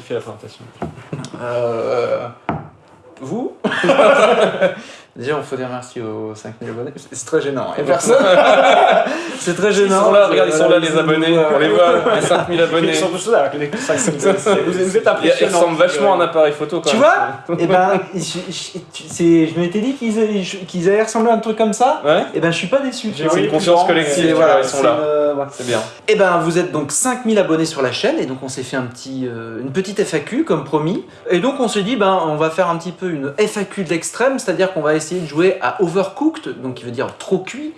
qui fait la présentation. Euh, vous? Déjà, on faut dire merci aux 5000 abonnés. C'est c'est très gênant. Il y a personne. c'est très Ils gênant. sont là, regarde, ils sont là, les Euh, abonnés. On les voit, les 5000 abonnés. Ils sont tous là, les cinq- cinq- cinq- Vous êtes- êtes Ils impressionnants. ressemblent vachement à un appareil photo quand Tu même. vois Eh ben, je, m'étais dit qu'ils allaient, qu'ils allaient ressembler à un truc comme ça. Ouais Eh ben, je suis pas déçu. J'ai une grand, collective, ils sont là. voilà. C'est bien. Eh ben, vous êtes donc 5000 abonnés sur la chaîne et donc on s'est fait un petit, euh, une petite FAQ comme promis. Et donc on s'est dit, ben, on va faire un petit peu une FAQ de l'extrême, c'est-à-dire qu'on va essayer de jouer à Overcooked, donc qui veut dire trop cuit,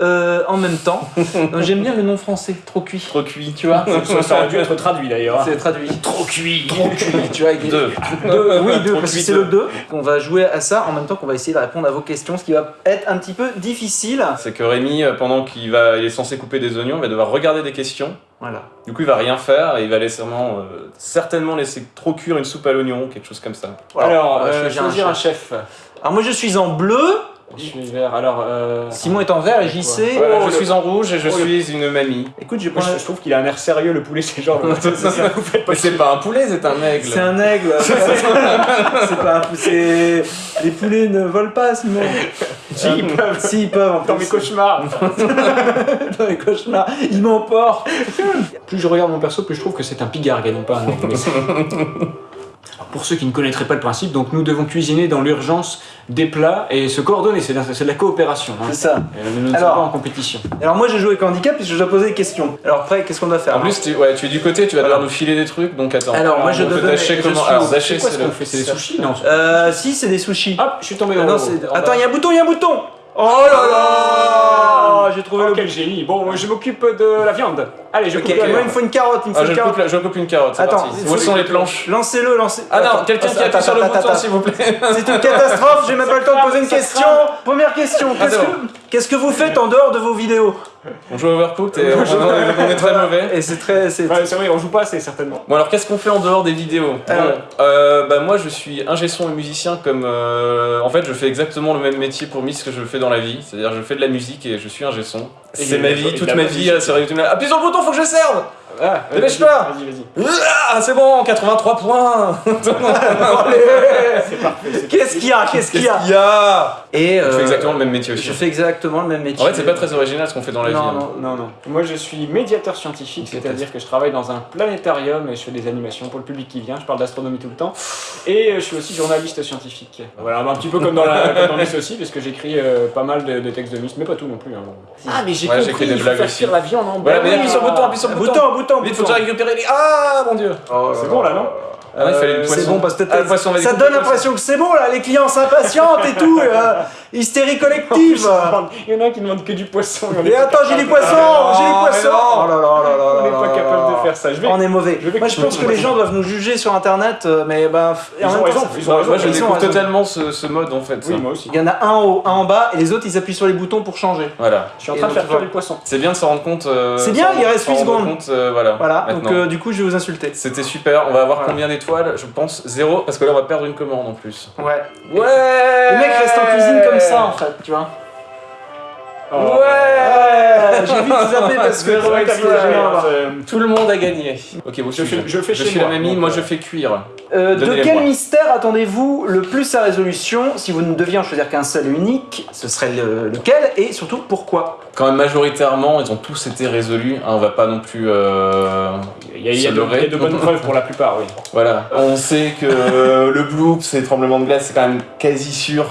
euh, en même temps. J'aime bien le nom français, trop cuit. Trop cuit, tu vois. Ça, ça aurait dû être traduit d'ailleurs. C'est traduit. trop cuit. Trop cuit, tu vois. avec Deux. Deux, oui, deux, Trop parce que c'est deux. le 2. On va jouer à ça en même temps qu'on va essayer de répondre à vos questions, ce qui va être un petit peu difficile. C'est que Rémi, euh, pendant qu'il va, il est censé couper des oignons, il va devoir regarder des questions. Voilà. Du coup, il va rien faire et il va laisser vraiment, euh, certainement laisser trop cuire une soupe à l'oignon, quelque chose comme ça. Voilà. Alors, va euh, choisir un choisir un chef. Alors moi je suis en bleu, Je suis vert. Alors, euh, Simon est en vert et JC. Voilà, Oh, je le- suis en rouge et je oh, le- suis une mamie. Écoute, je je, je trouve qu'il a un air sérieux, le poulet, c'est genre. c'est- pas Mais c'est pas un poulet, c'est un aigle. C'est un aigle. c'est pas un Les poulets ne volent pas, Simon. Si, ils peuvent. Si, ils peuvent. en Dans plus. mes cauchemars. Dans les cauchemars. Ils m'emportent. Plus je regarde mon perso, plus je trouve que c'est un pigargue et non pas un aigle. Pour ceux qui ne connaîtraient pas le principe, donc nous devons cuisiner dans l'urgence des plats et se coordonner, c'est de, c'est de la coopération. hein. C'est ça. Euh, Nous ne sommes pas en compétition. Alors moi j'ai joué avec handicap puisque je dois poser des questions. Alors après, qu'est-ce qu'on doit faire En plus, tu, ouais, tu es du côté, tu vas devoir Alors. nous filer des trucs, donc attends. Alors, moi, je on dois donner- je comment. Alors, C'est ce le. fait? C'est des sushis Non? Euh, si, c'est des sushis. Hop, je suis tombé Ah dans Ah, Attends, il y a un bouton, il y a un bouton Oh là là J'ai trouvé Oh, le quel génie Bon, je m'occupe de la viande. Allez, je Ok, coupe moi la il me faut une carotte, il me faut Ah, je une coupe, carotte. la- je coupe une carotte, Attends, Où sont les planches? Lancez-le, lancez. Ah non, quelqu'un qui appuie sur le bouton, attends. s'il vous plaît. C'est une catastrophe, j'ai même pas le temps de poser une question. Première question, Ah, qu'est-ce que, vous faites en dehors de vos vidéos? On joue à Overcooked et on, on est très mauvais. Et c'est très. c'est- Ouais, c'est vrai, on joue pas assez, certainement. Bon alors qu'est-ce qu'on fait en dehors des vidéos? Bon, euh, bah moi je suis ingé son et musicien comme euh, en fait je fais exactement le même métier pour Miss que je fais dans la vie, c'est-à-dire je fais de la musique et je suis ingé son. Et C'est ma vie, toute ma vie, euh, c'est YouTube. Appuie sur le bouton, faut que je serve Ah, Dépêche-toi. Vas-y, vas-y. Ah c'est bon, 83 points Qu'est-ce qu'il y a Qu'est-ce qu'il y a Il y a Et Je euh, fais exactement le même métier aussi. Je fais exactement le même métier. En fait c'est pas très original ce qu'on fait dans la Non, vie. hein. non. Non, non. Moi, je suis médiateur scientifique, c'est-à-dire que je travaille dans un planétarium et je fais des animations pour le public qui vient. Je parle d'astronomie tout le temps. Et euh, je suis aussi journaliste scientifique. Voilà, un petit peu comme dans, la, comme dans aussi, parce que j'écris euh, pas mal de, de textes de Miss, mais pas tout non plus. hein. Ah, mais j'ai Ouais, compris, j'écris des blagues faire aussi. la viande en Voilà, bas. mais appuie sur le bouton, appuie sur le bouton. Bouton, Vite faut déjà récupérer les... Ah mon dieu. C'est bon là, non Ah non, il fallait le Euh, poisson. C'est bon parce que Ah, le poisson, ça donne l'impression que c'est bon là, les clients s'impatientent et tout, euh, hystérie collective. Il y en a un qui demande que du poisson. Et attends, j'ai du poisson, Ah, j'ai du mais poisson. Oh là là là là On n'est pas capable de faire ça. Je vais. On est mauvais. Moi je pense que les gens doivent nous juger sur internet, euh, mais bah. Ils en ont même temps, raison. Moi je découvre totalement ce, mode en fait. Oui, moi aussi. Il y en a un en haut, un en bas, et les autres ils appuient sur les boutons pour changer. Voilà. Je suis en train de faire cuire voilà. du poisson. C'est bien de s'en rendre compte. C'est bien, il reste s'en huit rendre secondes. compte, voilà. Voilà, donc du coup je vais vous insulter. C'était super. On va avoir Voilà. combien Je pense zéro, parce que là on va perdre une commande en plus. Ouais. Ouais Le mec reste en cuisine comme ça en fait, tu vois. Oh. Ouais J'ai vite zappé parce que C'est c'est c'est là. Tout le monde a gagné. Ok, Je fais- je fais je chez suis moi, la mamie, donc, moi euh, je fais cuire. Euh, de Donnez-les quel moi. mystère attendez-vous le plus à résolution Si vous ne deviez en choisir qu'un seul et unique, ce serait le- lequel Et surtout pourquoi? Quand même majoritairement, ils ont tous été résolus. hein, on va pas non plus. euh, Il y a, il y a se de, leurrer. il y a de bonnes preuves pour la plupart, oui. Voilà. On sait que euh, le bloops et tremblement de glace, c'est quand même quasi sûr.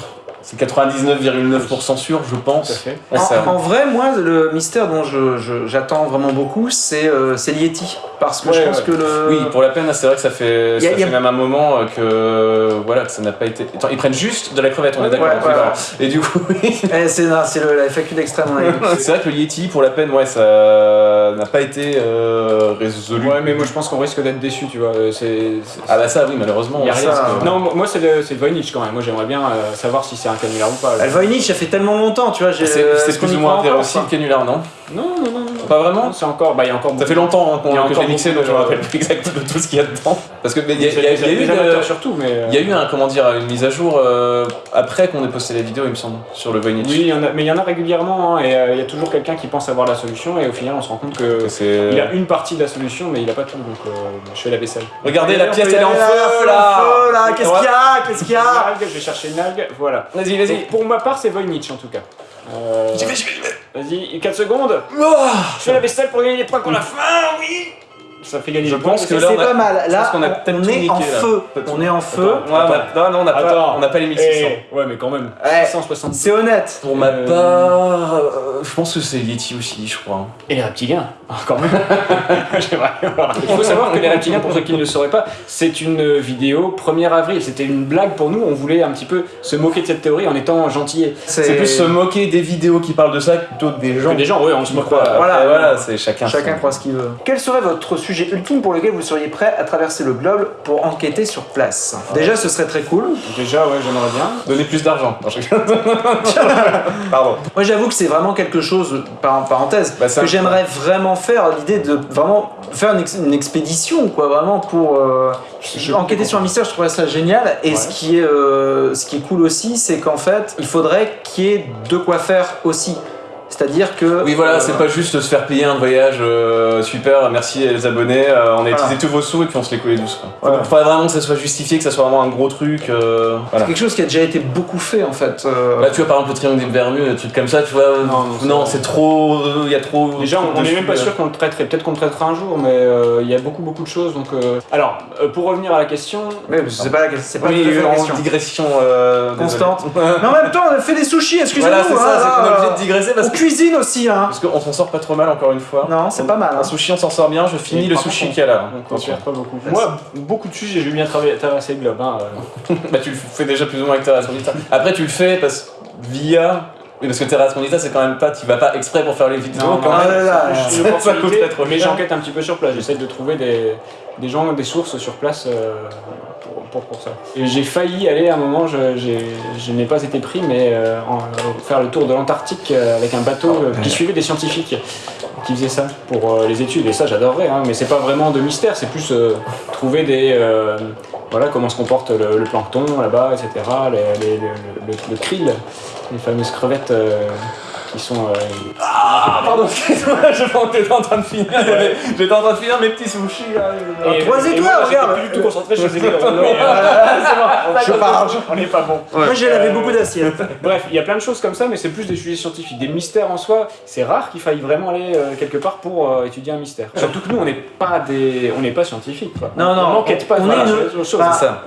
C'est 99,9% sûr, je pense. en, en vrai, moi, le mystère dont je- je- j'attends vraiment beaucoup, c'est euh, Yeti. Parce que je pense ouais. que le. Oui, pour la peine, c'est vrai que ça fait, a- ça a- fait même un moment euh, que voilà que ça n'a pas été. Attends, ils prennent juste de la crevette, on est d'accord. Ouais. Et du coup, oui. Eh, c'est la FAQ d'extrême. dit. c'est vrai que le Yeti, pour la peine, ouais, ça n'a pas été euh, résolu. Ouais, mais moi je pense qu'on risque d'être déçu, tu vois. euh, Ah bah ça, oui, malheureusement. y a rien. ça, parce que- Non, moi c'est le, c'est le Voynich quand même. Moi j'aimerais bien euh, savoir si c'est un canular ou pas. là. Le Voynich, ça fait tellement longtemps, tu vois. j'ai- C'est qu'on plus ou moins quoi le canular, non Non, non, non. Pas vraiment C'est encore, bah il y a encore. Ça fait longtemps hein, qu'on- Il y a que l'ai mixé, donc je me rappelle plus exactement de tout ce qu'il y a dedans. Parce que il y, a- il y a- il y a eu amateurs surtout, mais. euh, il y a eu un comment dire une mise à jour euh, après qu'on ait posté la vidéo, il me semble, sur le Voynich. Oui, il y en a, mais il y en a régulièrement, hein, et euh, il y a toujours quelqu'un qui pense avoir la solution, et au final, on se rend compte que. Il a une partie de la solution, mais il a pas tout, donc euh, je fais la vaisselle. Regardez, la pièce elle est en feu là. Qu'est-ce qu'il y a Qu'est-ce qu'il y a je vais chercher une algue, voilà. Vas-y, vas-y. pour ma part, c'est Voynich en tout cas. Euh, J'y vais, j'y vais, j'y vais. Vas-y, 4 secondes. Oh Je fais la vaisselle pour gagner des points qu'on a faim, oui Ça fait gagner Je pense que là, C'est pas mal. Là, a on est niqué, en là. feu. On est en feu. On a- non, non, on n'a pas, on les 1600. Eh, ouais, mais quand même. Ouais. 660. C'est honnête. Pour ma Euh, part, euh, je pense que c'est Yeti aussi, je crois. Et les reptiliens, Ah, quand même. Il faut savoir que les reptiliens, pour ceux qui ne le sauraient pas, c'est une vidéo 1er avril. C'était une blague pour nous. On voulait un petit peu se moquer de cette théorie en étant gentillet. C'est plus se moquer des vidéos qui parlent de ça plutôt que des gens. Que des gens, ouais, on se moque pas. Voilà. voilà, c'est chacun. Chacun croit ce qu'il veut. Quel serait votre sujet ultime pour lequel vous seriez prêt à traverser le globe pour enquêter sur place Déjà, ce serait très cool. Déjà, ouais, j'aimerais bien. Donner plus d'argent. Pardon. Moi, j'avoue que c'est vraiment quelque chose, par parenthèse, Bah, que j'aimerais vraiment faire. L'idée de vraiment faire une, ex- une expédition, quoi, vraiment pour euh, enquêter sur un mystère. Je trouverais ça génial. Et Ouais. ce qui est, euh, ce qui est cool aussi, c'est qu'en fait, il faudrait qu'il y ait de quoi faire aussi. C'est-à-dire que. Oui, voilà, euh, c'est pas juste se faire payer un voyage euh, super, merci les abonnés, euh, on a Voilà. utilisé tous vos sous et puis on se les collait douce. Quoi. Faudrait vraiment que ça soit justifié, que ça soit vraiment un gros truc. euh, voilà. quelque chose qui a déjà été beaucoup fait en fait. euh, Là, tu vois, par exemple, le triangle des Bermudes, des trucs comme ça, tu vois. Non, c'est- c'est trop. Il y a trop. Déjà, on on est dessus, même pas euh. sûr qu'on le traiterait. Peut-être qu'on le traitera un jour, mais euh, il y a beaucoup, beaucoup de choses. Donc, euh, alors, euh, pour revenir à la question, mais c'est pas la, c'est question. digression euh, désolé. Constante. Mais en même temps, on a fait des sushis, excusez-moi. Voilà, c'est ça, hein, c'est qu'on est obligé de digresser parce que. Cuisine aussi, hein. Parce qu'on s'en sort pas trop mal encore une fois. Non, c'est pas mal. hein. Un sushi, on s'en sort bien, je finis Et le sushi qu'il y a là. on pas beaucoup. Moi, beaucoup de sujets, j'ai bien travaillé, traversé le globe. Hein, euh. Bah, tu le fais déjà plus ou moins avec Terra Asmonita. Après, tu le fais parce via. Oui, parce que Terra Asmonita, c'est quand même pas. Tu vas pas exprès pour faire les vidéos. Non, quand non, même. Là Ça coûterait trop mais j'enquête un petit peu sur place. J'essaie de trouver des, des gens, des sources sur place euh, pour, pour, pour ça. J'ai failli aller à un moment, je, n'ai pas été pris, mais euh, en- faire le tour de l'Antarctique euh, avec un bateau euh, qui suivait des scientifiques qui faisaient ça pour euh, les études. Et ça, j'adorerais, hein, mais c'est pas vraiment de mystère, c'est plus euh, trouver des. euh, voilà comment se comporte le, le plancton là-bas, etc. les- les- le, le, le krill, les fameuses crevettes euh, qui sont. euh, Ah, pardon, excuse-moi, je j'étais en train de finir. J'étais en train de finir mes petits sushis là. Et- croisez-toi, et voilà, regarde. Plus du tout concentré, je faisais. Je parle. On n'est pas bon. Moi, j'ai lavé Euh, beaucoup d'assiettes. Bref, il y a plein de choses comme ça, mais c'est plus des sujets scientifiques. Des mystères en soi, c'est rare qu'il faille vraiment aller euh, quelque part pour euh, étudier un mystère. Surtout que nous, on n'est pas des, on n'est pas scientifiques. quoi. Non, non, on n'enquête pas.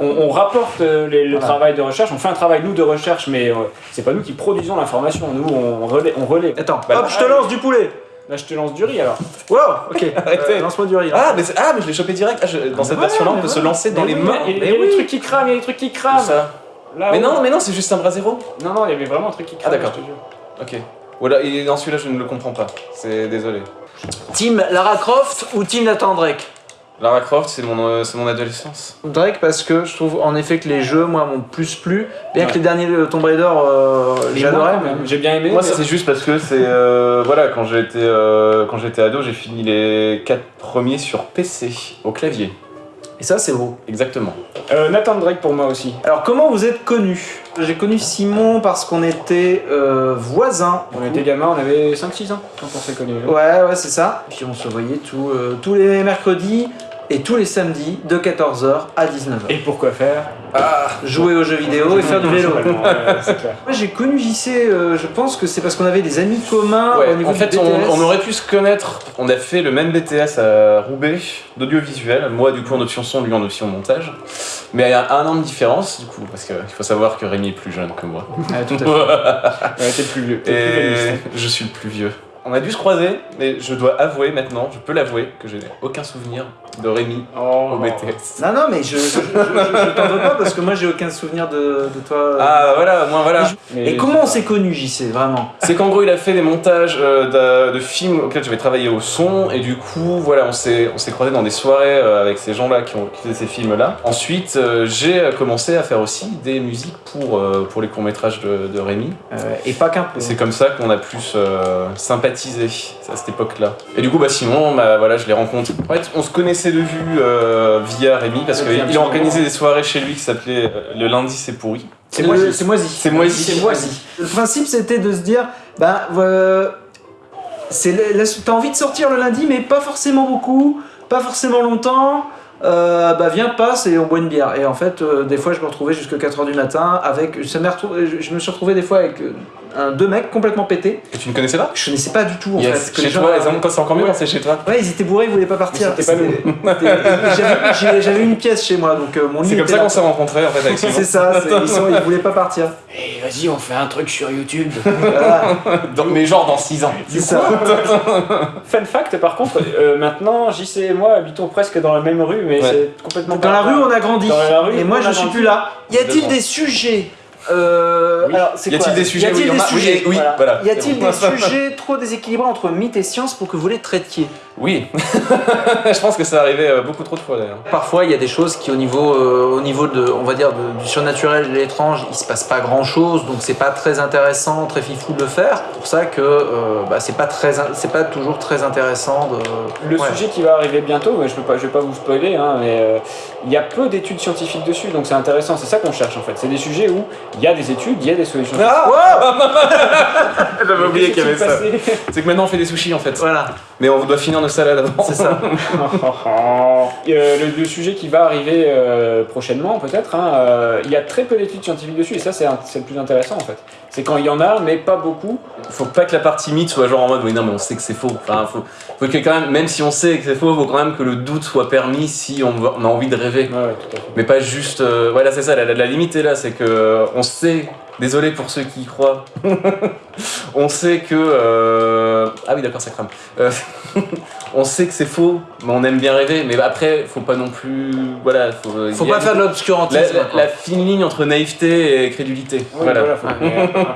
on rapporte euh, le travail de recherche, on fait un travail nous de recherche, mais euh, c'est pas nous qui produisons l'information. Nous, on relaie. On relaie. Attends, Bah, hop, je te lance du poulet. Là, je te lance du riz alors. Wow, ok. Arrêtez. Euh, Lance-moi du riz. là. Ah, mais, c'est- ah, mais je l'ai chopé direct. Ah, je- dans cette Ouais, version-là, on peut se voilà. lancer dans Mais les oui, mains. Il y a, il y a mais des oui. trucs qui crament, il y a des trucs qui crament. ça. Là, Mais non, mais non, c'est juste un bras zéro. Non, non, il y avait vraiment un truc qui crame. d'accord. je te jure. Ok. Voilà, et dans celui-là, je ne le comprends pas. C'est désolé. Team Lara Croft ou Team Nathan Drake? Lara Croft, c'est mon, euh, c'est mon adolescence. Drake parce que je trouve en effet que les jeux, moi, m'ont plus plu. Bien que les derniers Tomb Raider, euh, j'adorais. J'ai bien aimé. Moi, mais- c'est juste parce que c'est. euh, voilà, quand j'étais euh, quand j'étais ado, j'ai fini les 4 premiers sur PC, au clavier. Et ça, c'est beau. Exactement. Euh, Nathan Drake pour moi aussi. Alors, comment vous êtes connus J'ai connu Simon parce qu'on était euh, voisins. On était gamins, on avait 5-6 ans quand on s'est connus. Ouais, ouais, c'est ça. Puis on se voyait tout, euh, tous les mercredis et tous les samedis de 14h à 19h. Et pourquoi faire Jouer aux jeux vidéo et faire du vélo. Ouais, j'ai connu JC, euh, je pense que c'est parce qu'on avait des amis communs Ouais, au niveau en fait, du on, BTS. on aurait pu se connaître. On a fait le même BTS à Roubaix d'audiovisuel. Moi, du coup, en option son, lui en option montage. Mais il y a un an de différence, du coup, parce qu'il faut savoir que Rémi est plus jeune que moi. Ouais, tout à fait. Ouais, t'es plus vieux. t'es plus Et vieux. je suis le plus vieux. On a dû se croiser, mais je dois avouer maintenant, je peux l'avouer, que j'ai aucun souvenir de Rémi Oh, au BTS. Non, non, mais je, je, je- je- je t'en veux pas parce que moi j'ai aucun souvenir de, de toi. Ah voilà, moi voilà. Mais Et comment on s'est connus, JC, vraiment? C'est qu'en gros, il a fait des montages euh, de, de films auxquels j'avais travaillé au son, et du coup, voilà, on s'est on s'est croisés dans des soirées euh, avec ces gens-là qui ont qui faisaient ces films-là. Ensuite, euh, j'ai euh, commencé à faire aussi des musiques pour, euh, pour les courts-métrages de, de Rémi. Euh, Et pas qu'un peu. C'est comme ça qu'on a plus euh, à cette époque-là. Et du coup, bah Simon, bah, voilà, je l'ai rencontré. En fait, on se connaissait de vue euh, via Rémi, parce qu'il moment. des soirées chez lui qui s'appelaient euh, Le lundi c'est pourri. C'est moisi. C'est moisi. C'est moisi. C'est moisi. Le principe c'était de se dire, ben, euh, t'as envie de sortir le lundi, mais pas forcément beaucoup, pas forcément longtemps. Euh, bah viens passe et on boit une bière et en fait euh, des fois je me retrouvais jusqu'à 4h du matin avec ça je, je me suis retrouvé des fois avec euh, un, deux mecs complètement pétés Et tu ne connaissais pas? Je connaissais pas du tout en Yes. fait que les Chez gens- toi, les hommes, quand c'est encore mieux quand c'est chez toi. ouais ils étaient bourrés ils voulaient pas partir c'était pas c'était- j'avais- une pièce chez moi donc euh, mon lit C'est comme ça qu'on s'est rencontrés en fait avec c'est ça ils, sont- ils voulaient pas partir Eh, vas-y, on fait un truc sur YouTube. Voilà, Dans- mais genre dans 6 ans. c'est ça Fun fact, par contre, euh, maintenant, JC et moi habitons presque dans la même rue, mais Ouais. c'est complètement Dans la rue, on a grandi. Dans la rue, et moi, je suis plus là. Y a-t-il des sujets euh, Oui. Alors, c'est Y a-t-il des sujets Y a-t-il Oui, y des en a. Oui, sujets oui, Voilà. voilà. Y a-t-il des sujets trop déséquilibrés entre mythe et science pour que vous les traitiez? Oui. je pense que ça arrivait euh, beaucoup trop de fois d'ailleurs. Parfois, il y a des choses qui, au niveau, euh, au niveau de, on va dire, de- du surnaturel et de l'étrange, il se passe pas grand-chose, donc c'est pas très intéressant, très fifou de le faire. C'est pour ça que euh, bah, c'est pas très, c'est pas toujours très intéressant de. Le Ouais. sujet qui va arriver bientôt, mais je peux pas, je vais pas vous spoiler, hein, mais euh, il y a peu d'études scientifiques dessus, donc c'est intéressant. C'est ça qu'on cherche en fait. C'est des sujets où il y a des études, il y a des solutions. J'avais oublié qu'il y avait ça. C'est que maintenant on fait des sushis en fait. Voilà, Mais on doit finir avant. c'est ça. Euh, le, le sujet qui va arriver euh, prochainement, peut-être, hein, euh, il y a très peu d'études scientifiques dessus, et ça c'est le plus intéressant en fait. C'est quand il y en a, mais pas beaucoup. Faut pas que la partie mythe soit genre en mode oui non mais on sait que c'est faux. Enfin faut, faut que quand même, même si on sait que c'est faux, faut quand même que le doute soit permis si on, a envie de rêver. Ouais, ouais, tout à fait. Mais pas juste. euh, voilà c'est ça, la, la- la limite est là, c'est que euh, on sait. Désolé pour ceux qui y croient. on sait que. euh, Ah oui d'accord ça crame. Euh, on sait que c'est faux, mais on aime bien rêver. Mais après faut pas non plus. Voilà. Faut, Faut y a pas faire de l'obscurantisme. la- la fine ligne entre naïveté et crédulité. Voilà. voilà, faut un,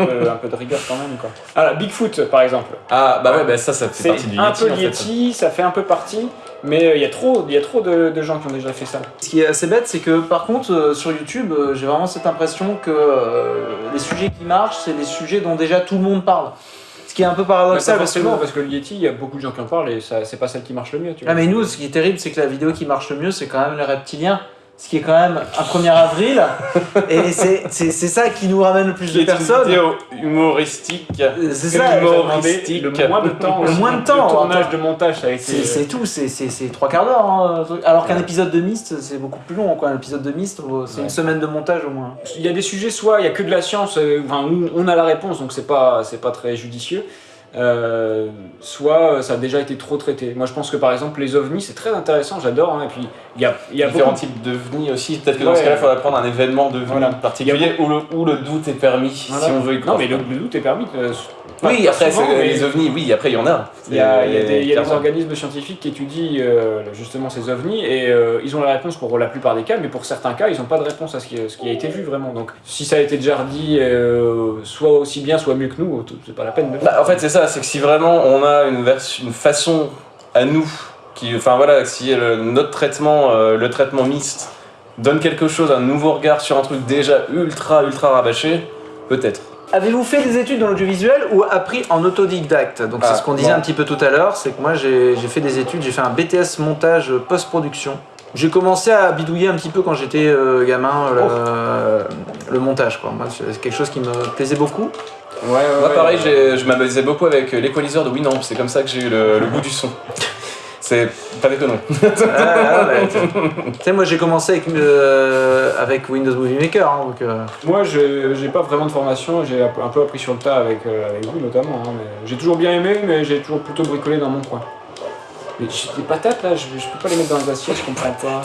peu, un peu de rigueur quand même. Quoi. Ah, Bigfoot par exemple. Ah bah ouais, bah ça, ça fait partie du un Yeti peu en fait. Yeti, ça fait un peu partie, mais euh, il y a trop, il y a trop de, de gens qui ont déjà fait ça. Ce qui est assez bête, c'est que par contre, euh, sur YouTube, euh, j'ai vraiment cette impression que euh, les sujets qui marchent, c'est des sujets dont déjà tout le monde parle. Qui est un peu paradoxal parce que. forcément, parce que le Yeti, il y a beaucoup de gens qui en parlent et ça, c'est pas celle qui marche le mieux. Tu vois. Ah, mais nous, ce qui est terrible, c'est que la vidéo qui marche le mieux, c'est quand même les reptiliens. Ce qui est quand même un 1er avril. et c'est c'est- c'est ça qui nous ramène le plus Qui de est une personnes. vidéo humoristique. Euh, C'est ça. Humoristique. le moins de temps, Le moins de temps, Le tournage de montage, ça a été. C'est c'est tout, c'est- c'est c'est trois quarts d'heure. hein. Alors qu'un épisode de Myst, c'est beaucoup plus long. Quoi. Un épisode de Myst, c'est Ouais. une semaine de montage au moins. Il y a des sujets, soit il y a que de la science, euh, enfin, on a la réponse, donc c'est pas, c'est pas très judicieux. Euh, soit euh, ça a déjà été trop traité. Moi je pense que par exemple les ovnis c'est très intéressant, j'adore. hein, et puis il y a, il y a différents beaucoup- types de venus aussi. Peut-être que dans ce cas-là, il faudrait prendre un événement de Voilà. particulier où le, où le doute est permis, Voilà. si on veut y Non mais le, le doute est permis. euh, Oui, pas après, souvent, c'est- mais- les ovnis, oui, après, il y en a. Il y a, il y a des, il y a des Clairement. organismes scientifiques qui étudient euh, justement ces ovnis et euh, ils ont la réponse pour la plupart des cas, mais pour certains cas, ils n'ont pas de réponse à ce qui, ce qui a été vu vraiment. Donc si ça a été déjà dit, euh, soit aussi bien, soit mieux que nous, c'est pas la peine de. Bah, en fait, c'est ça, c'est que si vraiment on a une, façon à nous, qui, enfin voilà, si le- notre traitement, le traitement mixte, donne quelque chose, un nouveau regard sur un truc déjà ultra, ultra rabâché, peut-être. Avez-vous fait des études dans l'audiovisuel ou appris en autodidacte? Donc Ah, c'est ce qu'on disait un petit peu tout à l'heure, c'est que moi j'ai fait des études, j'ai fait un BTS montage post-production. J'ai commencé à bidouiller un petit peu quand j'étais euh, gamin euh, le, le montage quoi. Moi c'est quelque chose qui me plaisait beaucoup. Ouais, ouais, Moi, ouais, pareil, ouais. je m'amusais beaucoup avec l'équaliseur de Winamp, c'est comme ça que j'ai eu le, le goût du son. C'est pas des conneries. Ah, ouais, tu sais moi j'ai commencé avec, euh, avec Windows Movie Maker hein, donc euh, Moi, je j'ai pas vraiment de formation, j'ai un peu appris sur le tas avec, euh, avec vous notamment. hein, mais j'ai toujours bien aimé, mais j'ai toujours plutôt bricolé dans mon coin. Mais j'ai des patates là, je, je peux pas les mettre dans les assiettes, je comprends pas.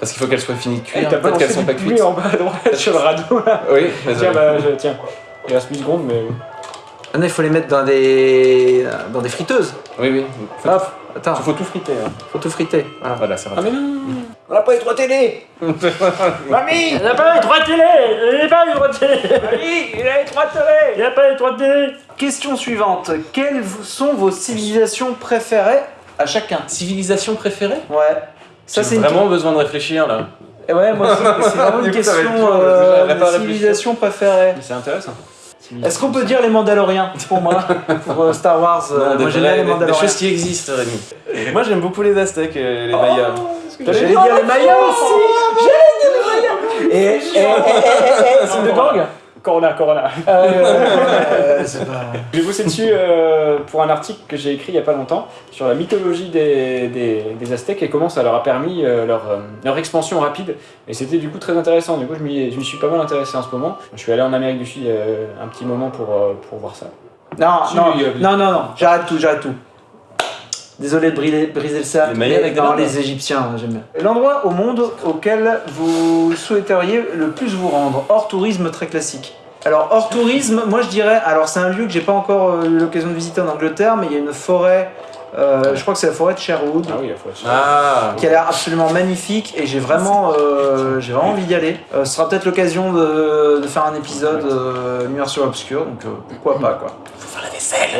Parce qu'il faut qu'elles soient finies de Eh, cuire, T'as pas peut-être qu'elles sont pas cuites. en bas à droite sur le radeau là Oui, mais Tiens, bah, je- tiens. Il reste 8 secondes, mais. ah non, il faut les mettre dans des dans des friteuses. Oui, oui. Faut, Hop, attends, faut tout friter. hein. faut tout friter. Voilà. Voilà, c'est Ah rapide. mais non On n'a pas les trois télé Mamie Il n'a pas les trois télé Il n'a pas les trois télé Mamie Il a les trois télé Il n'a pas les trois télé Question suivante. Quelles sont vos civilisations préférées à chacun? Civilisation préférée? Ouais. Ça, c'est une vraiment besoin de réfléchir là. Eh Ouais, moi c'est vraiment une question euh, de civilisation préférée. C'est intéressant. Est-ce qu'on peut dire les Mandaloriens pour moi Pour euh, Star Wars, euh, Non, moi j'aime les des- des Mandaloriens. choses qui existent, Rémi. Moi j'aime beaucoup les Aztèques les Mayas. J'allais dire les Mayas aussi J'allais dire les Mayas et, c'est de gang Corona, Corona. Euh, c'est pas... J'ai bossé dessus euh, pour un article que j'ai écrit il y a pas longtemps sur la mythologie des, des, des Aztèques et comment ça leur a permis euh, leur, euh, leur expansion rapide. Et c'était du coup très intéressant. Du coup, je m'y je suis pas mal intéressé en ce moment. Je suis allé en Amérique du Sud euh, un petit moment pour, euh, pour voir ça. Non, Si, non, non, non, non, j'arrête tout, j'arrête tout. Désolé de briser, briser le cercle. Mayas avec non, les Égyptiens, j'aime bien. L'endroit au monde auquel vous souhaiteriez le plus vous rendre, hors tourisme très classique. Alors, hors tourisme, moi je dirais, alors c'est un lieu que j'ai pas encore euh, eu l'occasion de visiter en Angleterre, mais il y a une forêt, euh, je crois que c'est la forêt de Sherwood. Ah oui, il faut être Ah qui a l'air absolument magnifique et j'ai vraiment, euh, j'ai vraiment envie d'y aller. Euh, ce sera peut-être l'occasion de, de faire un épisode euh, Immersion Obscure, donc euh, pourquoi pas quoi.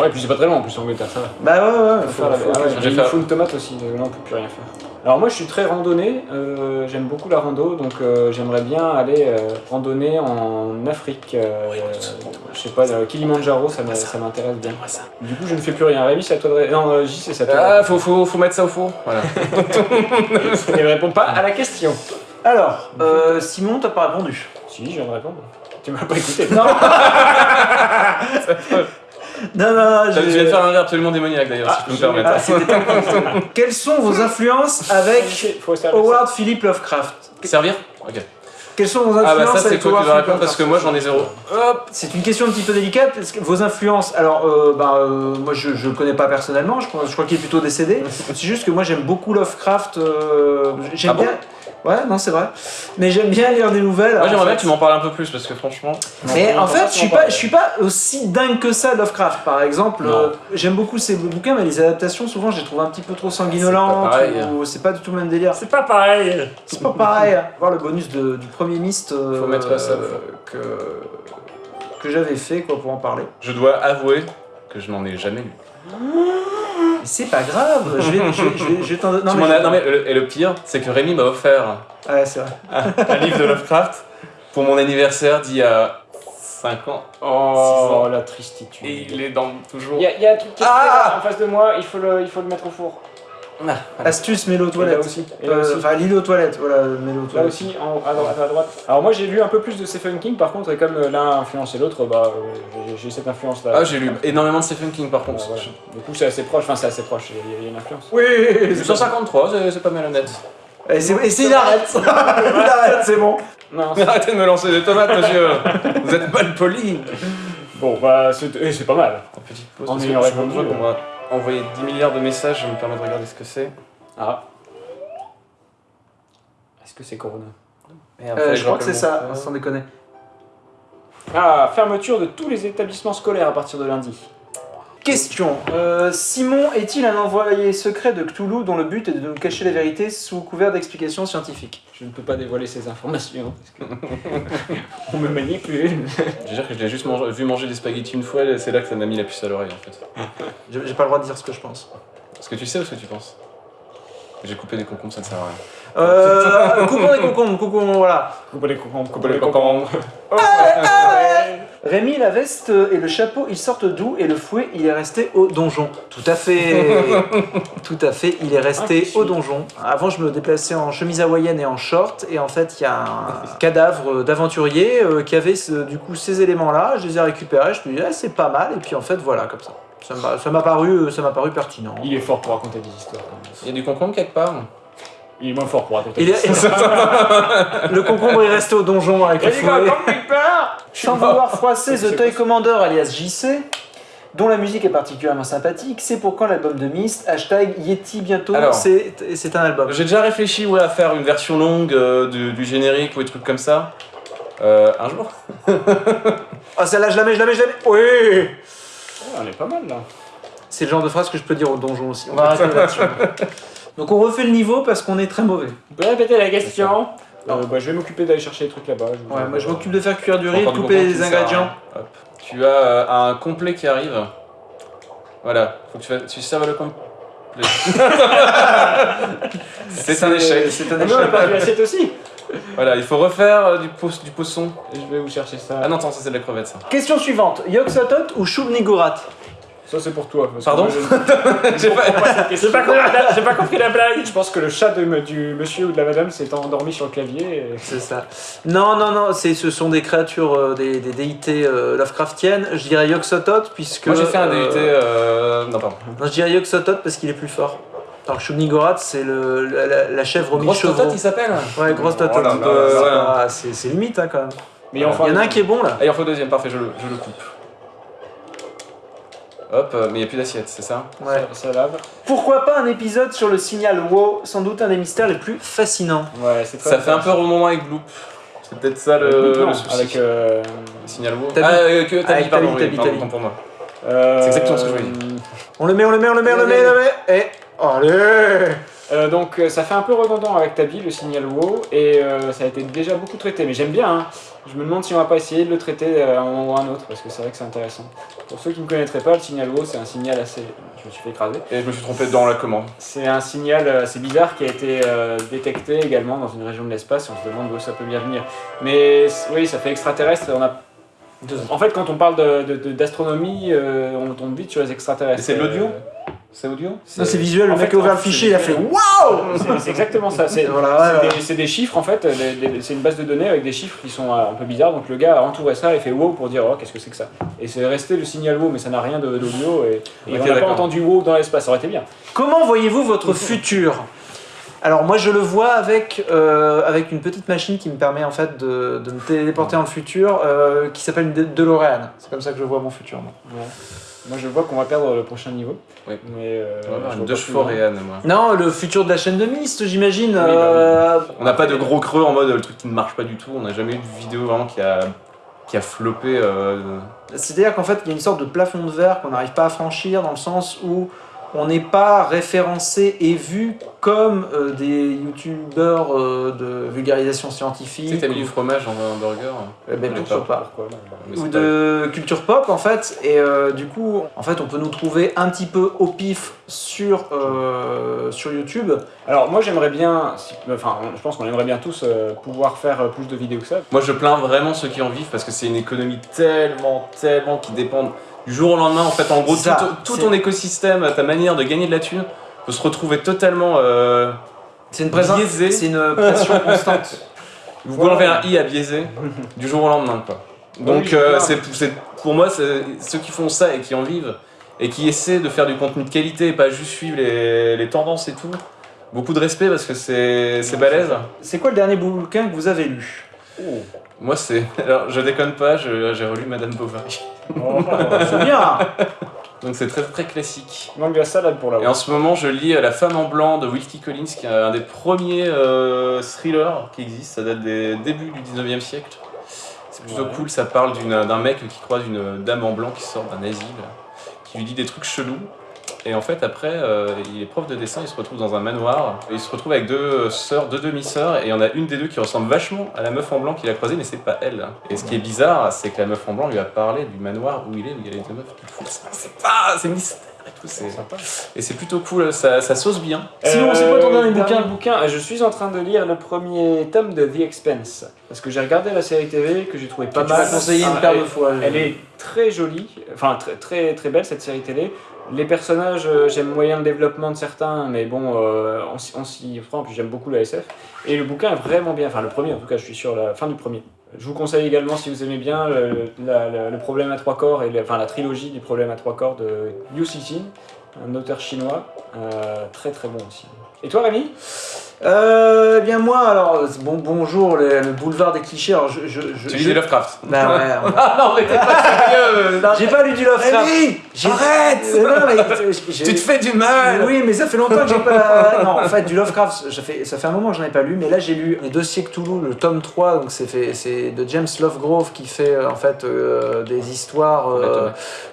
Ouais, et puis c'est pas très long en plus, Angleterre, ça va. Bah ouais, ouais, Faut faut- faire la- faut- ah ouais, faire- faut une tomate aussi, là on peut plus rien faire. Alors moi je suis très randonnée, euh, j'aime beaucoup la rando, donc euh, j'aimerais bien aller euh, randonner en Afrique. euh, je sais pas, Kilimanjaro, ça m'intéresse bien. Du coup je ne fais plus rien. Rémi, c'est à toi de... ré- Non, J, c'est ça. Ah, faut, faut, faut mettre ça au four. Voilà. Il répond pas à la question. Alors, euh, Simon, t'as pas répondu. Si, je viens de répondre. Tu m'as pas écouté. Non. non, non, non, Je viens de faire un rire absolument démoniaque d'ailleurs, si je peux me permettre. Ah, c'était. Quelles sont vos influences avec rester avec ça. Howard Philip Lovecraft Servir Ok. Quelles sont vos Ah bah influences ça c'est avec toi qui Howard vas répondre parce que moi j'en ai zéro. Hop C'est une question un petit peu délicate parce que vos influences. Alors, euh, bah, euh, moi je, je le connais pas personnellement, je crois, je crois qu'il est plutôt décédé. C'est juste que moi j'aime beaucoup Lovecraft. euh, j'aime Ah bon bien. Ouais, non, c'est vrai. Mais j'aime bien lire des nouvelles. Moi j'aimerais bien que tu m'en parles un peu plus parce que franchement. Mais en fait, je suis pas, je suis pas aussi dingue que ça Lovecraft. Par exemple, Non. euh, j'aime beaucoup ses bouquins, mais les adaptations, souvent, je les trouve un petit peu trop sanguinolentes. C'est pas pareil. ou c'est pas du tout le même délire. C'est pas pareil C'est pas pareil. Voir le bonus de- du premier Myst euh, Faut mettre ça, euh, que que j'avais fait quoi pour en parler. Je dois avouer que je n'en ai jamais lu. Mais c'est pas grave. Je vais, je vais, je vais, je vais t'en donner. Non mais le- et le pire, c'est que Rémi m'a offert Ouais, c'est vrai. un livre de Lovecraft pour mon anniversaire d'il y a 5 ans. Oh, ans. la tristitude. Et il est dans toujours. Il y, a- il y a un truc qui est Ah là, en face de moi, il faut le, il faut le mettre au four. Ah, Astuce, mets-le aux toilettes. aussi. Euh, aussi. Enfin, lis-le aux toilettes. Voilà, mets-le aux Là aussi, en, à, droite, à droite. Alors moi j'ai lu un peu plus de Stephen King par contre, et comme euh, l'un a influencé l'autre, bah euh, j'ai- cette influence là. Ah, j'ai lu énormément de Stephen King par contre. Du coup c'est assez proche, enfin c'est assez proche, il y a- il y, a une influence. Oui. J'ai 153, c'est- c'est pas mal honnête. Et c'est, et c'est- il arrête. il arrête, c'est bon. Non, arrêtez de me lancer des tomates, monsieur Vous êtes mal poli bon bah c'est eh, c'est pas mal. En petite pause, ayant je répondu, envoyé 10 milliards de messages, je me permets de regarder ce que c'est. Ah. Est-ce que c'est Corona? Et Euh, après, je crois que c'est ça, sans déconner. Ah, fermeture de tous les établissements scolaires à partir de lundi. Question. Euh, Simon est-il un envoyé secret de Cthulhu dont le but est de nous cacher la vérité sous couvert d'explications scientifiques? Je ne peux pas dévoiler ces informations parce que on me manipule. Je veux dire que je l'ai juste mangé- vu manger des spaghettis une fois, et c'est là que ça m'a mis la puce à l'oreille en fait. J'ai j'ai pas le droit de dire ce que je pense. Est-ce que tu sais ou ce que tu penses? J'ai coupé des concombres, ça ne sert à rien. Euh, coupons les concombres, coupons, voilà. Coupez les concombres, coupez les concombres. Rémi, la veste et le chapeau, ils sortent d'où Et le fouet, il est resté au donjon. Tout à fait. Tout à fait, il est resté Ah, au donjon. Avant, je me déplaçais en chemise hawaïenne et en short. Et en fait, il y a un cadavre d'aventurier euh, qui avait ce- du coup ces éléments-là. Je les ai récupérés. Je me dis, ah, c'est pas mal. Et puis en fait, voilà, comme ça. Ça m'a- paru, euh, ça m'a paru pertinent. Il est fort pour raconter des histoires. Il y a du concombre quelque part Il est moins fort pour raconter Il est- le concombre est resté au donjon avec le fouet. Sans vouloir froisser The Toy Commander alias JC, dont la musique est particulièrement sympathique, c'est pour quand l'album de Myst, hashtag Yeti bientôt, Alors. c'est c'est un album. J'ai déjà réfléchi ouais, à faire une version longue euh, du, du générique ou des trucs comme ça. Euh, un jour Ah celle-là je la mets, je la mets, je la mets Oui Ouais, On est pas mal là. C'est le genre de phrase que je peux dire au donjon aussi. On va arrêter là-dessus. Donc on refait le niveau parce qu'on est très mauvais. Vous pouvez répéter la question Euh, bah, Je vais m'occuper d'aller chercher les trucs là-bas. Ouais, moi je m'occupe de faire cuire du riz, de couper les ingrédients. Hop. Tu as euh, un complet qui arrive. Voilà, faut que tu, fasses- tu serves le complet. C'est un échec. C'est un Ah non, on a échec. perdu l'assiette aussi Voilà, il faut refaire euh, du, poisson. Je vais vous chercher ça. Ah non, attends, ça c'est de la crevette ça. Question suivante. Yogg-Sothoth ou Shub-Niggurath Ça c'est pour toi. parce Pardon J'ai pas- pas, compris la- j'ai pas compris la blague. Je pense que le chat de, du monsieur ou de la madame s'est endormi sur le clavier. et- C'est ça. Non, non, non, c'est- ce sont des créatures, euh, des, des déités euh, Lovecraftiennes. Je dirais Yogg-Sothoth puisque... Moi j'ai fait un euh. Euh... Non, pardon. Non, je dirais Yogg-Sothoth parce qu'il est plus fort. Alors que c'est le, la, la- la chèvre Grosse mi-chevreau. totote il s'appelle Ouais, grosse Oh totote. ouais. ah, c'est c'est limite hein, quand même. Mais Il enfin, y en a un qui est bon là. Il en faut deuxième, parfait, je le, je le coupe. Hop, euh, mais il n'y a plus d'assiette, c'est ça Ouais. Ça, ça lave. Pourquoi pas un épisode sur le signal WoW Sans doute un des mystères les plus fascinants. Ouais, c'est très Ça fait un peu remontant avec Bloop. C'est peut-être ça le, le souci. avec. euh, Le signal WoW. Tabi. Ah, euh, que Tabi, pardon, Tabi, oui, Tabi, pardon, pour moi. euh, C'est exactement ce que je voulais On le met, on le met, on le met, on le met, on le met. Et... Allez Euh, donc euh, ça fait un peu redondant avec Tabi, le signal WoW, et euh, ça a été déjà beaucoup traité, mais j'aime bien. hein. Je me demande si on va pas essayer de le traiter à un moment ou à un autre, parce que c'est vrai que c'est intéressant. Pour ceux qui ne connaîtraient pas, le signal WoW, c'est un signal assez... Je me suis fait écraser. Et je me suis trompé dans la commande. C'est un signal assez bizarre qui a été euh, détecté également dans une région de l'espace, et on se demande d'où ça peut bien venir. Mais oui, ça fait extraterrestre, et on a... En fait, quand on parle d'astronomie, de, de- d'astronomie, euh, on tombe vite sur les extraterrestres. C'est de l'audio? C'est audio Non, c'est visuel, le En mec fait, a ouvert le fichier, il a fait WOW C'est exactement ça. C'est Voilà, ouais, des, chiffres en fait. C'est une base de données avec des chiffres qui sont euh, un peu bizarres. Donc le gars a entouré ça et fait wow pour dire oh qu'est-ce que c'est que ça? Et c'est resté le signal wow, mais ça n'a rien d'audio et, et Ok, on n'a pas entendu wow dans l'espace. Ça aurait été bien. Comment voyez-vous votre futur? Alors moi je le vois avec, euh, avec une petite machine qui me permet en fait de, de me téléporter dans le futur, euh, qui s'appelle une DeLorean. C'est comme ça que je vois mon futur. moi. Moi je vois qu'on va perdre le prochain niveau. Oui. Mais euh, vois deux chevaux. Réan, moi. Non, le futur de la chaîne de Myst, j'imagine. bah oui. euh, On n'a pas de gros creux en mode le truc qui ne marche pas du tout. On n'a jamais eu de vidéo vraiment qui a, qui a floppé. euh, C'est-à-dire qu'en fait, il y a une sorte de plafond de verre qu'on n'arrive pas à franchir dans le sens où on n'est pas référencé et vu comme euh, des youtubeurs euh, de vulgarisation Tu sais scientifique que t'as mis ou, du fromage dans un burger Eh ben, pas. Pourquoi ou de culture pop en fait et euh, du coup en fait on peut nous trouver un petit peu au pif sur, euh, sur YouTube Alors moi j'aimerais bien, si- enfin je pense qu'on aimerait bien tous euh, pouvoir faire plus de vidéos que ça. Moi, je plains vraiment ceux qui en vivent parce que c'est une économie tellement, tellement qui dépend du jour au lendemain. En fait, en gros, Ça, tout, ton écosystème, ta manière de gagner de la thune peut se retrouver totalement. euh, c'est une, présence- c'est une pression constante Vous pouvez enlever un i à biaiser du jour au lendemain, quoi. Donc, Oui, euh, c'est pour moi, ceux qui font ça et qui en vivent et qui essaient de faire du contenu de qualité et pas juste suivre les, les tendances et tout. Beaucoup de respect parce que c'est c'est balèze. c'est quoi le dernier bouquin que vous avez lu? Moi, c'est. Alors, je déconne pas, j'ai relu Madame Bovary. C'est bien Donc, c'est très très classique. Il manque de la salade pour la Et en ce moment, je lis La femme en blanc de Wilkie Collins, qui est un des premiers euh, thrillers qui existent. Ça date des débuts du 19e siècle. C'est plutôt Ouais. cool, ça parle d'un mec qui croise une dame en blanc qui sort d'un asile, qui lui dit des trucs chelous. Et en fait, après, euh, il est prof de dessin, il se retrouve dans un manoir. Et il se retrouve avec deux sœurs, deux demi-sœurs, et il y en a une des deux qui ressemble vachement à la meuf en blanc qu'il a croisée, mais c'est pas elle. Et ce qui est bizarre, c'est que la meuf en blanc lui a parlé du manoir où il est, où il y a les deux meufs. C'est pas, c'est mystère et tout. c'est- sympa. Et c'est plutôt cool, ça, ça sauce bien. Sinon, c'est quoi ton dernier bouquin bouquin Euh, Je suis en train de lire le premier tome de The Expense. Parce que j'ai regardé la série TV que j'ai trouvé pas mal. conseillé Ah, une paire elle- de fois Elle est très jolie, enfin très, très, très belle cette série télé. Les personnages, euh, j'aime moyen le développement de certains, mais bon, on, s'y- prend, puis j'aime beaucoup la SF. Et le bouquin est vraiment bien, enfin le premier en tout cas, je suis sur la fin du premier. Je vous conseille également, si vous aimez bien, le, problème à trois corps, et enfin la trilogie du problème à trois corps de Liu Cixin, un auteur chinois, euh, très très bon aussi. Et toi Rémi? Euh, eh bien moi, alors, bon, bonjour, le, le boulevard des clichés. Alors, je, je, je- Tu lis je- des Lovecraft. Bah ouais, on- Ah non, mais t'es pas sérieux J'ai pas lu du Lovecraft. J'ai- arrête Euh, non, mais j'ai- Tu te fais du mal Oui, mais ça fait longtemps que j'ai pas. Non, en fait, du Lovecraft, ça fait, ça fait un moment que j'en ai pas lu, mais là j'ai lu Les Dossiers Cthulhu, le tome 3, donc c'est fait- c'est de James Lovegrove qui fait euh, en fait euh, des histoires euh,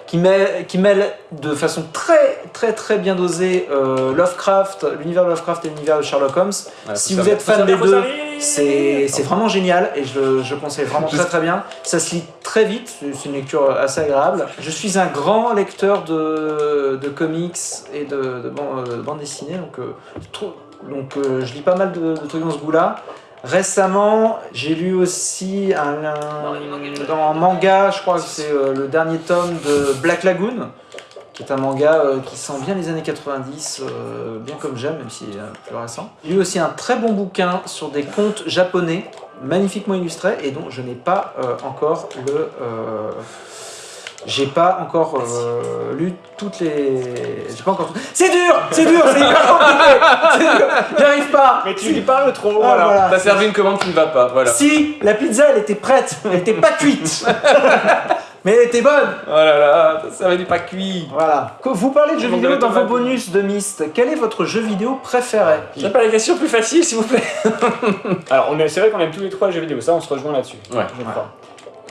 qui, mêlent, qui mêlent de façon très très très bien dosée euh, Lovecraft, l'univers de Lovecraft et l'univers de Sherlock Holmes. Si vous êtes fan des deux, c'est c'est vraiment génial et je, je conseille vraiment très très bien. Ça se lit très vite, c'est une lecture assez agréable. Je suis un grand lecteur de, de comics et de, de, ban- euh, de bande dessinée, donc, euh, trop- donc euh, je lis pas mal de, de trucs dans ce goût-là. Récemment, j'ai lu aussi un, un- dans un manga, je crois que c'est euh, le dernier tome de Black Lagoon, qui est un manga euh, qui sent bien les années 90, euh, bien comme j'aime, même s'il est un peu plus récent. J'ai lu aussi un très bon bouquin sur des contes japonais, magnifiquement illustrés, et dont je n'ai pas euh, encore le... euh, j'ai pas encore euh, lu toutes les. J'ai pas encore. C'est dur, c'est dur, c'est hyper compliqué. C'est dur, J'y arrive pas. Mais tu lui parles trop, Ah, voilà. voilà. T'as servi une commande qui ne va pas, voilà. Si la pizza elle était prête, elle était pas cuite, mais elle était bonne. Oh là là, servi du pas cuit Voilà. Vous parlez de jeux Je vidéo dans vos bonus de Myst. Quel est votre jeu vidéo préféré? J'ai pas la question plus facile, s'il vous plaît. Alors, on est- c'est vrai qu'on aime tous les trois les jeux vidéo, ça on se rejoint là-dessus. Ouais. Je crois.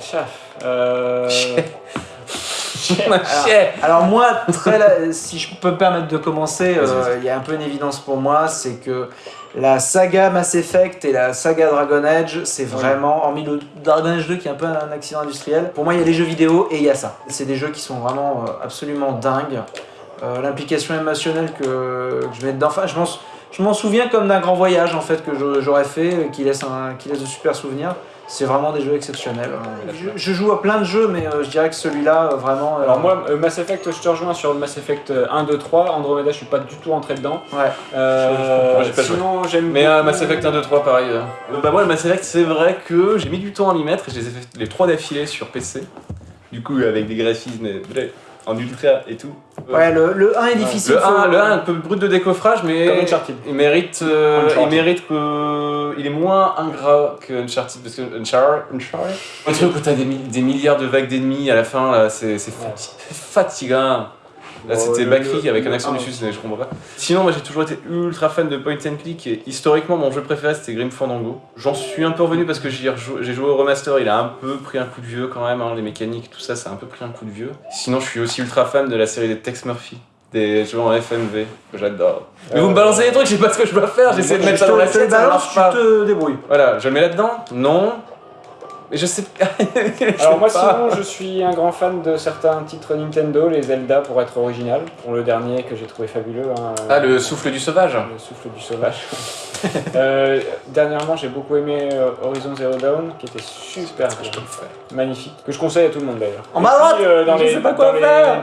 Chef. Euh... Chier Alors moi, très la- si je peux me permettre de commencer, euh, il y a un peu une évidence pour moi, c'est que la saga Mass Effect et la saga Dragon Age, c'est vraiment, hormis le Dragon Age 2 qui est un peu un accident industriel, pour moi il y a les jeux vidéo et il y a ça. C'est des jeux qui sont vraiment euh, absolument dingues. Euh, L'implication émotionnelle que, que je mets dedans, enfin je m'en sou- je m'en souviens comme d'un grand voyage en fait que j'aurais fait, euh, qui laisse, un, qui laisse de super souvenirs. C'est vraiment des jeux exceptionnels. Euh, Je, je joue à plein de jeux, mais euh, je dirais que celui-là, euh, vraiment... euh, Alors moi, euh, Mass Effect, je te rejoins sur le Mass Effect euh, 1, 2, 3. Andromeda, je suis pas du tout rentré dedans. Ouais. Euh, j'ai pas sinon, j'aime Mais euh, Mass Effect 1, 2, 3, pareil. euh. Bah moi, le Mass Effect, c'est vrai que j'ai mis du temps à m'y mettre et je les ai fait les trois d'affilée sur PC. Du coup, avec des graphismes euh, en ultra et tout. Ouais, le, le 1 est difficile. Le faut- 1, le 1 un peu brut de décoffrage, mais Comme Uncharted. il mérite, euh, il mérite que il est moins ingrat que Uncharted parce que Uncharted, Uncharted, le truc où t'as des, des milliards de vagues d'ennemis à la fin là, c'est fatigant. Là, Bon, c'était Bakri avec un accent du sud, je comprends pas. Sinon, moi j'ai toujours été ultra fan de point and click et historiquement, mon jeu préféré c'était Grim Fandango. J'en suis un peu revenu parce que j'ai joué au remaster, il a un peu pris un coup de vieux quand même, hein, les mécaniques, tout ça, ça a un peu pris un coup de vieux. Sinon, je suis aussi ultra fan de la série des Tex Murphy, des jeux en FMV, que j'adore. Mais vous me balancez des trucs, je sais pas ce que je dois faire, j'essaie de mettre ça dans la tête, ça balance, marche tu pas. te débrouilles. Voilà, je le mets là-dedans Non. Mais je sais Je Alors moi pas. sinon je suis un grand fan de certains titres Nintendo, les Zelda pour être original. Pour le dernier que j'ai trouvé fabuleux. hein, Ah, le souffle du sauvage le souffle du sauvage. Euh, dernièrement j'ai beaucoup aimé euh, Horizon Zero Dawn qui était super bien, magnifique, que je conseille à tout le monde d'ailleurs. En droite, euh, dans, les, les,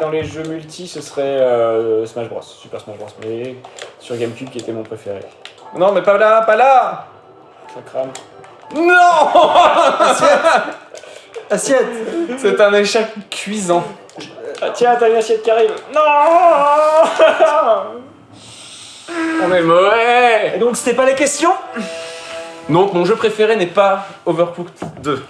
dans les jeux multi ce serait euh, Smash Bros, Super Smash Bros, mais sur Gamecube qui était mon préféré. Non, mais pas là, pas là Ça crame. Non Assiette. C'est un échec cuisant. Ah tiens t'as une assiette qui arrive. Non On est mauvais. Et donc, c'était pas les questions? Donc, mon jeu préféré n'est pas Overcooked 2.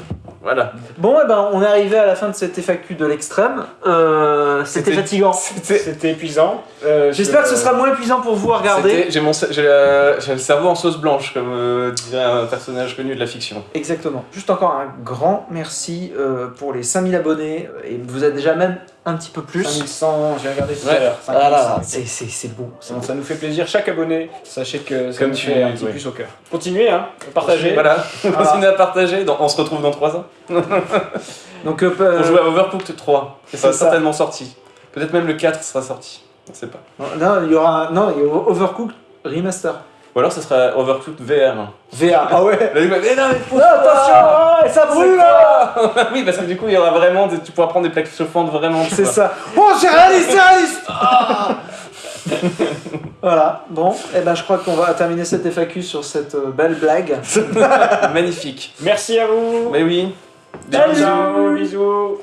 Voilà. Bon, et ben, on est arrivé à la fin de cette FAQ de l'extrême. Euh, c'était fatigant. C'était. Épuisant. Euh, J'espère que ce sera moins épuisant pour vous à regarder. J'ai mon le cerveau en sauce blanche, comme euh, dirait un personnage connu de la fiction. Exactement. Juste encore un grand merci euh, pour les 5000 abonnés. Et vous êtes déjà même un petit peu plus. 5100, j'ai regardé tout Ouais. à l'heure. Voilà, 5100. c'est beau. c'est Ça, nous fait plaisir, chaque abonné, sachez que ça Comme nous tu- fait un petit oui. plus au cœur. Continuez, hein, partagez. Voilà, Voilà. continue à partager. Dans- on se retrouve dans 3 ans. Donc, euh, On joue à Overcooked 3. c'est Ça sera certainement sorti. Peut-être même le 4 sera sorti. On sait pas. non, il y aura non, il y aura Overcooked Remaster. Ou alors ce sera Overcooked VR. VA. Ah ouais va- Mais non, mais faut Non, attention oh, Ça brûle là Oui, parce que du coup, il y aura vraiment. des- Tu pourras prendre des plaques chauffantes vraiment. C'est ça. Oh, c'est réaliste, c'est réaliste Ah Voilà, bon, et ben je crois qu'on va terminer cette FAQ sur cette euh, belle blague. Magnifique. Merci à vous. Mais oui. Bisous. bisous.